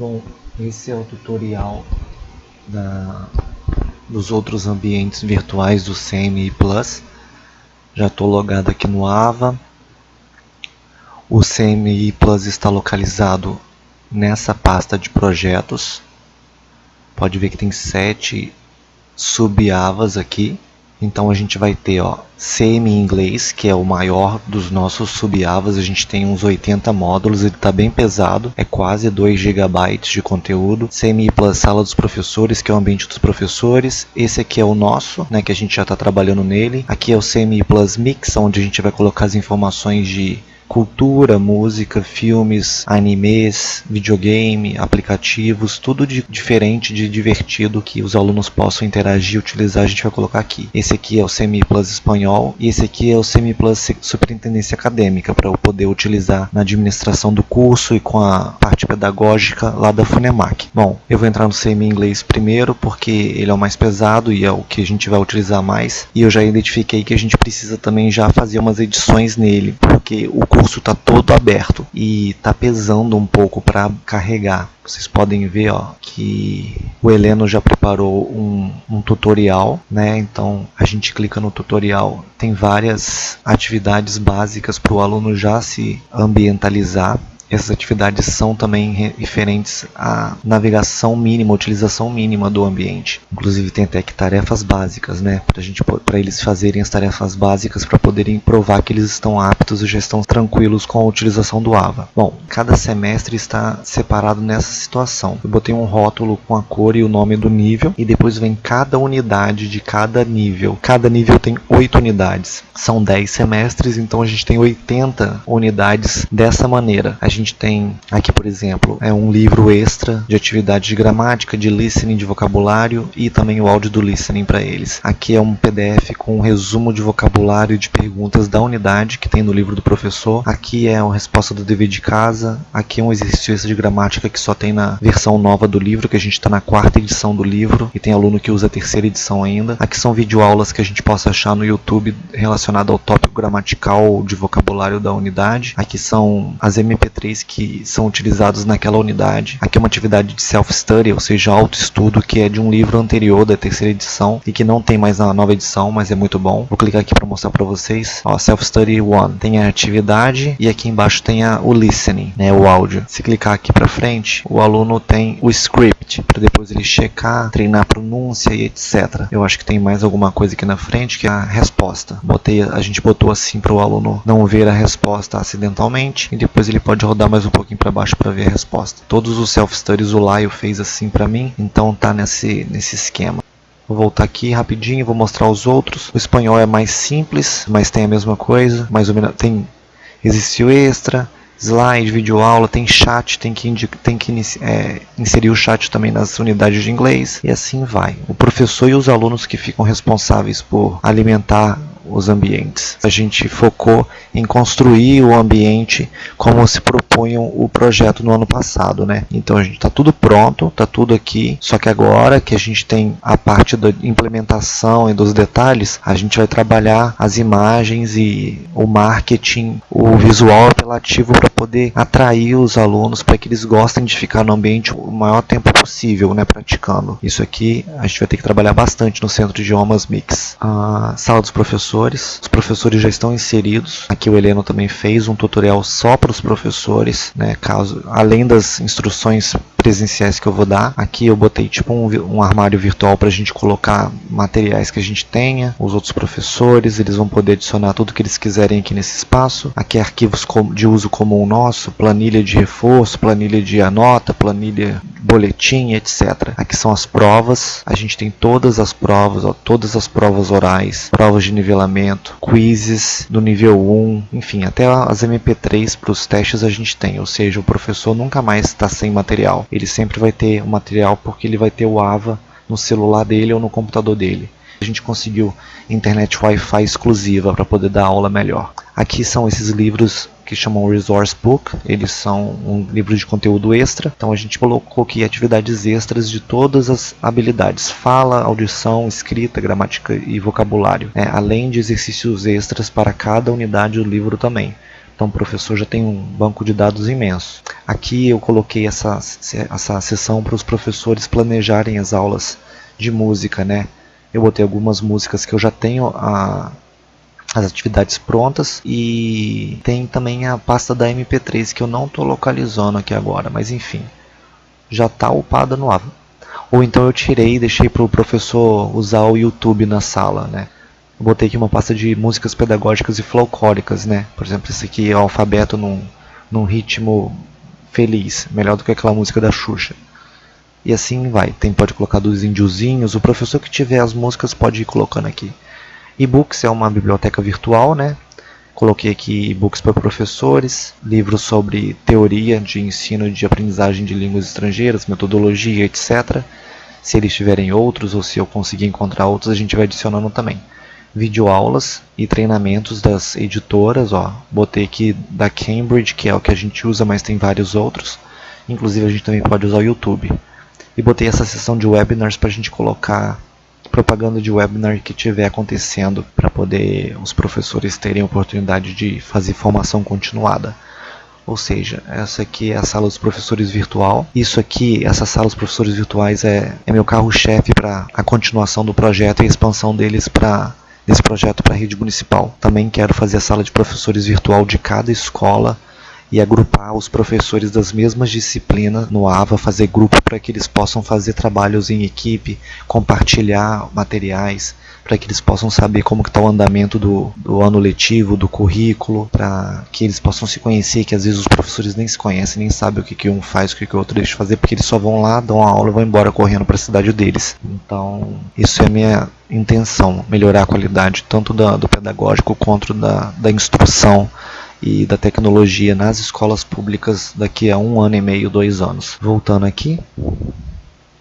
Bom, esse é o tutorial da, dos outros ambientes virtuais do CMI Plus. Já estou logado aqui no AVA. O CMI Plus está localizado nessa pasta de projetos. Pode ver que tem sete sub-avas aqui. Então a gente vai ter ó, CM inglês, que é o maior dos nossos sub-avas, a gente tem uns 80 módulos, ele está bem pesado, é quase 2 GB de conteúdo. CMI Plus Sala dos Professores, que é o ambiente dos professores. Esse aqui é o nosso, né, que a gente já está trabalhando nele. Aqui é o CMI Plus Mix, onde a gente vai colocar as informações de cultura, música, filmes, animes, videogame, aplicativos, tudo de diferente, de divertido que os alunos possam interagir e utilizar, a gente vai colocar aqui. Esse aqui é o Semi Plus Espanhol e esse aqui é o Semi Plus Superintendência Acadêmica para eu poder utilizar na administração do curso e com a parte pedagógica lá da Funemac. Bom, eu vou entrar no Semi Inglês primeiro porque ele é o mais pesado e é o que a gente vai utilizar mais e eu já identifiquei que a gente precisa também já fazer umas edições nele porque o curso curso está todo aberto e está pesando um pouco para carregar. Vocês podem ver ó, que o Heleno já preparou um, um tutorial, né? Então a gente clica no tutorial, tem várias atividades básicas para o aluno já se ambientalizar essas atividades são também referentes à navegação mínima, utilização mínima do ambiente. Inclusive tem até que tarefas básicas, né, para gente para eles fazerem as tarefas básicas para poderem provar que eles estão aptos e já estão tranquilos com a utilização do AVA. Bom, cada semestre está separado nessa situação. Eu botei um rótulo com a cor e o nome do nível e depois vem cada unidade de cada nível. Cada nível tem 8 unidades. São 10 semestres, então a gente tem 80 unidades dessa maneira. A gente gente tem aqui, por exemplo, é um livro extra de atividade de gramática, de listening, de vocabulário e também o áudio do listening para eles. Aqui é um PDF com um resumo de vocabulário e de perguntas da unidade que tem no livro do professor. Aqui é uma resposta do dever de casa. Aqui é um exercício de gramática que só tem na versão nova do livro, que a gente está na quarta edição do livro e tem aluno que usa a terceira edição ainda. Aqui são videoaulas que a gente possa achar no YouTube relacionado ao tópico gramatical de vocabulário da unidade. Aqui são as MP3 que são utilizados naquela unidade. Aqui é uma atividade de self-study, ou seja, autoestudo, que é de um livro anterior da terceira edição e que não tem mais na nova edição, mas é muito bom. Vou clicar aqui para mostrar para vocês. Self-study 1 tem a atividade e aqui embaixo tem a, o listening, né, o áudio. Se clicar aqui para frente, o aluno tem o script, para depois ele checar, treinar pronúncia e etc. Eu acho que tem mais alguma coisa aqui na frente, que é a resposta. Botei, a gente botou assim para o aluno não ver a resposta acidentalmente e depois ele pode rodar mais um pouquinho para baixo para ver a resposta. Todos os self-studies o Laio fez assim para mim, então tá nesse, nesse esquema. Vou voltar aqui rapidinho, vou mostrar os outros. O espanhol é mais simples, mas tem a mesma coisa. Mais ou menos tem exercício extra, slide, videoaula, tem chat, tem que, tem que é, inserir o chat também nas unidades de inglês e assim vai. O professor e os alunos que ficam responsáveis por alimentar os ambientes. A gente focou em construir o ambiente como se propunham o projeto no ano passado, né? Então a gente está tudo pronto, está tudo aqui, só que agora que a gente tem a parte da implementação e dos detalhes, a gente vai trabalhar as imagens e o marketing, o visual apelativo para poder atrair os alunos para que eles gostem de ficar no ambiente o maior tempo possível, né, praticando. Isso aqui a gente vai ter que trabalhar bastante no Centro de Idiomas Mix. A sala dos professores professores. Os professores já estão inseridos. Aqui o Heleno também fez um tutorial só para os professores, né, caso além das instruções presenciais que eu vou dar. Aqui eu botei tipo um, um armário virtual para a gente colocar materiais que a gente tenha. Os outros professores, eles vão poder adicionar tudo que eles quiserem aqui nesse espaço. Aqui é arquivos de uso comum nosso, planilha de reforço, planilha de anota, planilha boletim, etc. Aqui são as provas. A gente tem todas as provas, ó, todas as provas orais, provas de nivelamento, quizzes do nível 1, enfim, até as MP3 para os testes a gente tem. Ou seja, o professor nunca mais está sem material ele sempre vai ter o material porque ele vai ter o AVA no celular dele ou no computador dele. A gente conseguiu internet Wi-Fi exclusiva para poder dar aula melhor. Aqui são esses livros que chamam Resource Book, eles são um livro de conteúdo extra, então a gente colocou aqui atividades extras de todas as habilidades, fala, audição, escrita, gramática e vocabulário, né? além de exercícios extras para cada unidade do livro também. Então o professor já tem um banco de dados imenso. Aqui eu coloquei essa, essa sessão para os professores planejarem as aulas de música, né? Eu botei algumas músicas que eu já tenho a, as atividades prontas e tem também a pasta da MP3 que eu não estou localizando aqui agora, mas enfim, já está upada no AVA. Ou então eu tirei e deixei para o professor usar o YouTube na sala, né? Eu botei aqui uma pasta de músicas pedagógicas e folclóricas, né? Por exemplo, esse aqui é o alfabeto num, num ritmo feliz, melhor do que aquela música da Xuxa. E assim vai. Tem pode colocar dos índiozinhos. O professor que tiver as músicas pode ir colocando aqui. E-books é uma biblioteca virtual, né? Coloquei aqui e-books para professores, livros sobre teoria de ensino e de aprendizagem de línguas estrangeiras, metodologia, etc. Se eles tiverem outros ou se eu conseguir encontrar outros, a gente vai adicionando também. Videoaulas e treinamentos das editoras, ó. Botei aqui da Cambridge, que é o que a gente usa, mas tem vários outros. Inclusive a gente também pode usar o YouTube. E botei essa seção de webinars para a gente colocar propaganda de webinar que estiver acontecendo para poder os professores terem oportunidade de fazer formação continuada. Ou seja, essa aqui é a sala dos professores virtual. Isso aqui, essa sala dos professores virtuais é, é meu carro-chefe para a continuação do projeto e a expansão deles para desse projeto para a rede municipal. Também quero fazer a sala de professores virtual de cada escola e agrupar os professores das mesmas disciplinas no AVA, fazer grupo para que eles possam fazer trabalhos em equipe, compartilhar materiais, para que eles possam saber como está o andamento do, do ano letivo, do currículo, para que eles possam se conhecer, que às vezes os professores nem se conhecem, nem sabem o que, que um faz, o que, que o outro deixa de fazer, porque eles só vão lá, dão a aula e vão embora correndo para a cidade deles. Então, isso é a minha intenção, melhorar a qualidade tanto da, do pedagógico quanto da, da instrução e da tecnologia nas escolas públicas daqui a um ano e meio, dois anos. Voltando aqui,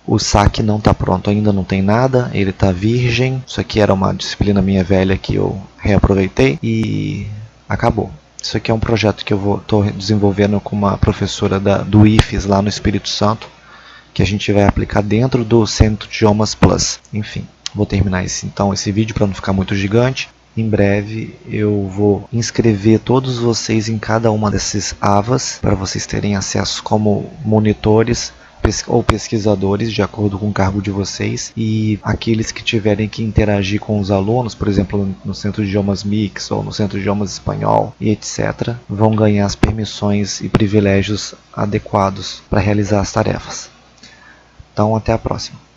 o saque não está pronto, ainda não tem nada, ele está virgem. Isso aqui era uma disciplina minha velha que eu reaproveitei e acabou. Isso aqui é um projeto que eu estou desenvolvendo com uma professora da, do IFES lá no Espírito Santo, que a gente vai aplicar dentro do Centro Idiomas Plus. Enfim, vou terminar esse, então esse vídeo para não ficar muito gigante. Em breve eu vou inscrever todos vocês em cada uma desses AVAs para vocês terem acesso como monitores ou pesquisadores de acordo com o cargo de vocês e aqueles que tiverem que interagir com os alunos, por exemplo, no Centro de Idiomas Mix ou no Centro de Idiomas Espanhol e etc, vão ganhar as permissões e privilégios adequados para realizar as tarefas. Então, até a próxima.